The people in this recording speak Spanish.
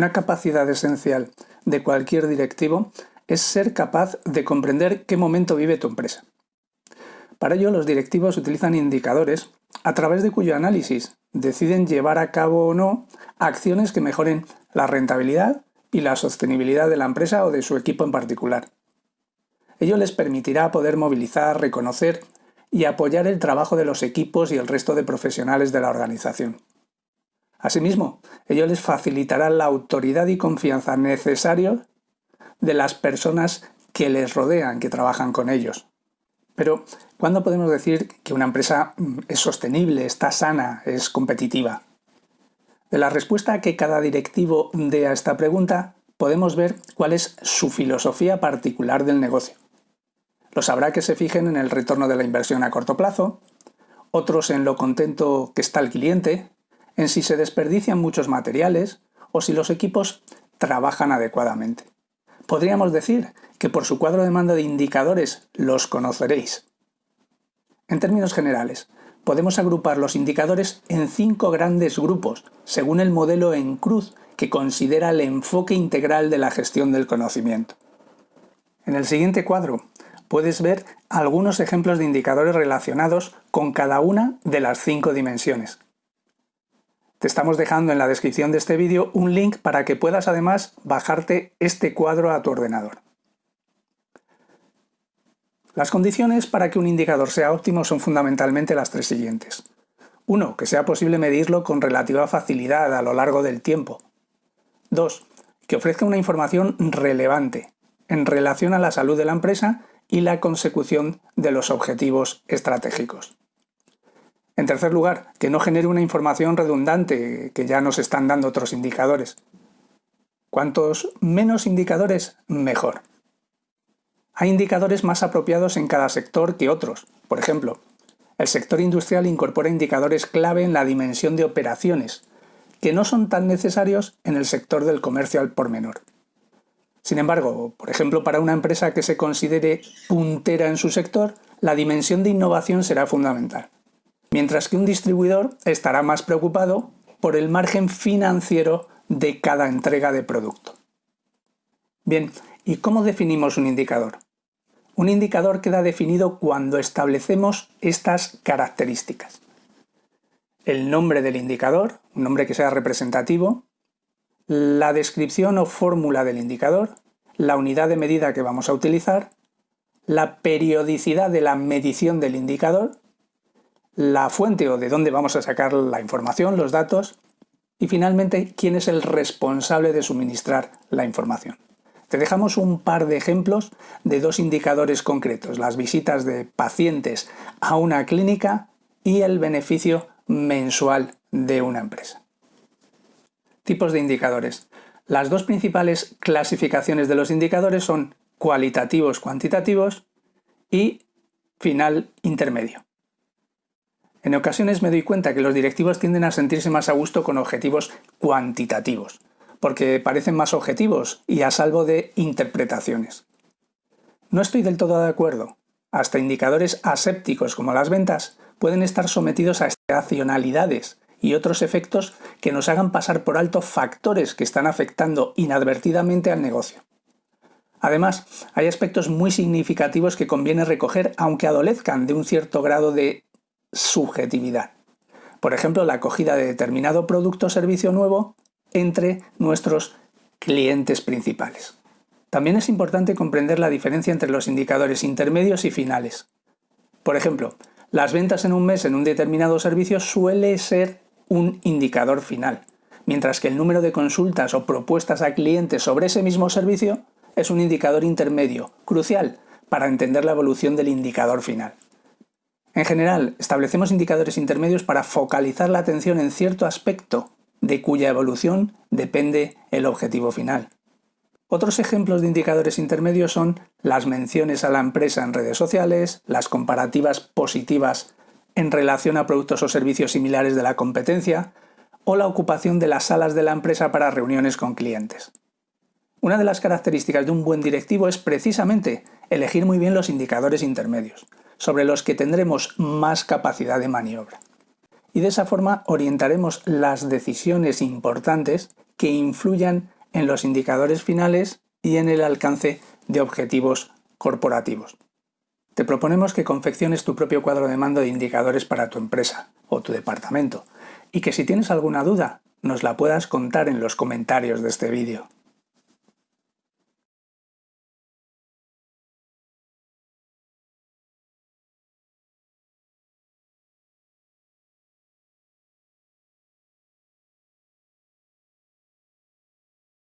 Una capacidad esencial de cualquier directivo es ser capaz de comprender qué momento vive tu empresa. Para ello, los directivos utilizan indicadores a través de cuyo análisis deciden llevar a cabo o no acciones que mejoren la rentabilidad y la sostenibilidad de la empresa o de su equipo en particular. Ello les permitirá poder movilizar, reconocer y apoyar el trabajo de los equipos y el resto de profesionales de la organización. Asimismo, ello les facilitará la autoridad y confianza necesarios de las personas que les rodean, que trabajan con ellos. Pero, ¿cuándo podemos decir que una empresa mm, es sostenible, está sana, es competitiva? De la respuesta que cada directivo dé a esta pregunta, podemos ver cuál es su filosofía particular del negocio. Los habrá que se fijen en el retorno de la inversión a corto plazo, otros en lo contento que está el cliente, en si se desperdician muchos materiales o si los equipos trabajan adecuadamente. Podríamos decir que por su cuadro de mando de indicadores los conoceréis. En términos generales, podemos agrupar los indicadores en cinco grandes grupos, según el modelo en cruz que considera el enfoque integral de la gestión del conocimiento. En el siguiente cuadro puedes ver algunos ejemplos de indicadores relacionados con cada una de las cinco dimensiones. Te estamos dejando en la descripción de este vídeo un link para que puedas además bajarte este cuadro a tu ordenador. Las condiciones para que un indicador sea óptimo son fundamentalmente las tres siguientes. 1. Que sea posible medirlo con relativa facilidad a lo largo del tiempo. 2. Que ofrezca una información relevante en relación a la salud de la empresa y la consecución de los objetivos estratégicos. En tercer lugar, que no genere una información redundante que ya nos están dando otros indicadores. Cuantos menos indicadores, mejor. Hay indicadores más apropiados en cada sector que otros. Por ejemplo, el sector industrial incorpora indicadores clave en la dimensión de operaciones, que no son tan necesarios en el sector del comercio al por menor. Sin embargo, por ejemplo, para una empresa que se considere puntera en su sector, la dimensión de innovación será fundamental mientras que un distribuidor estará más preocupado por el margen financiero de cada entrega de producto. Bien, ¿y cómo definimos un indicador? Un indicador queda definido cuando establecemos estas características. El nombre del indicador, un nombre que sea representativo, la descripción o fórmula del indicador, la unidad de medida que vamos a utilizar, la periodicidad de la medición del indicador la fuente o de dónde vamos a sacar la información, los datos, y finalmente quién es el responsable de suministrar la información. Te dejamos un par de ejemplos de dos indicadores concretos, las visitas de pacientes a una clínica y el beneficio mensual de una empresa. Tipos de indicadores. Las dos principales clasificaciones de los indicadores son cualitativos cuantitativos y final intermedio. En ocasiones me doy cuenta que los directivos tienden a sentirse más a gusto con objetivos cuantitativos, porque parecen más objetivos y a salvo de interpretaciones. No estoy del todo de acuerdo. Hasta indicadores asépticos como las ventas pueden estar sometidos a estacionalidades y otros efectos que nos hagan pasar por alto factores que están afectando inadvertidamente al negocio. Además, hay aspectos muy significativos que conviene recoger aunque adolezcan de un cierto grado de subjetividad. Por ejemplo, la acogida de determinado producto o servicio nuevo entre nuestros clientes principales. También es importante comprender la diferencia entre los indicadores intermedios y finales. Por ejemplo, las ventas en un mes en un determinado servicio suele ser un indicador final, mientras que el número de consultas o propuestas a clientes sobre ese mismo servicio es un indicador intermedio, crucial para entender la evolución del indicador final. En general, establecemos indicadores intermedios para focalizar la atención en cierto aspecto de cuya evolución depende el objetivo final. Otros ejemplos de indicadores intermedios son las menciones a la empresa en redes sociales, las comparativas positivas en relación a productos o servicios similares de la competencia, o la ocupación de las salas de la empresa para reuniones con clientes. Una de las características de un buen directivo es precisamente elegir muy bien los indicadores intermedios, sobre los que tendremos más capacidad de maniobra. Y de esa forma orientaremos las decisiones importantes que influyan en los indicadores finales y en el alcance de objetivos corporativos. Te proponemos que confecciones tu propio cuadro de mando de indicadores para tu empresa o tu departamento y que si tienes alguna duda nos la puedas contar en los comentarios de este vídeo.